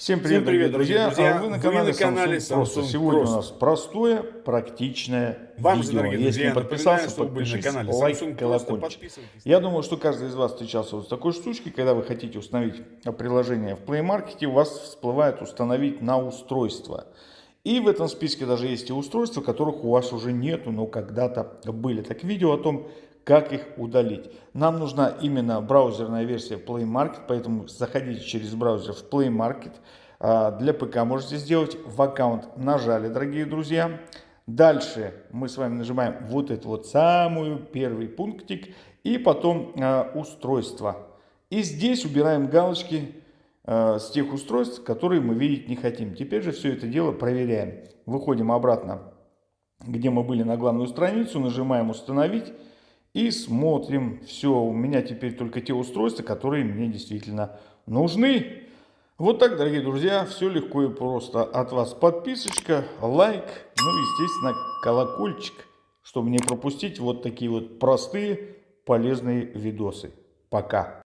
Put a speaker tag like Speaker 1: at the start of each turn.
Speaker 1: Всем привет,
Speaker 2: Всем привет,
Speaker 1: дорогие друзья.
Speaker 2: друзья.
Speaker 1: А Вы на
Speaker 2: Вы
Speaker 1: канале,
Speaker 2: на канале
Speaker 1: Samsung Просто.
Speaker 2: Samsung
Speaker 1: Сегодня
Speaker 2: Просто.
Speaker 1: у нас простое, практичное
Speaker 2: Вам же,
Speaker 1: видео.
Speaker 2: дорогие
Speaker 1: Если
Speaker 2: друзья,
Speaker 1: не подписался,
Speaker 2: вы были на
Speaker 1: подпишись,
Speaker 2: канале
Speaker 1: лайк,
Speaker 2: Samsung Просто,
Speaker 1: колокольчик. Я думаю, что каждый из вас встречался вот с такой штучкой, когда вы хотите установить приложение в Play Market, у вас всплывает установить на устройство. И в этом списке даже есть и устройства, которых у вас уже нету, но когда-то были. Так видео о том, как их удалить. Нам нужна именно браузерная версия Play Market, поэтому заходите через браузер в Play Market. А, Для ПК можете сделать в аккаунт нажали, дорогие друзья. Дальше мы с вами нажимаем вот этот вот самый первый пунктик и потом а, устройство. И здесь убираем галочки э, с тех устройств, которые мы видеть не хотим. Теперь же все это дело проверяем. Выходим обратно, где мы были на главную страницу, нажимаем «Установить» и смотрим. Все, у меня теперь только те устройства, которые мне действительно нужны. Вот так, дорогие друзья, все легко и просто. От вас подписочка, лайк, ну и, естественно, колокольчик, чтобы не пропустить вот такие вот простые полезные видосы. Пока.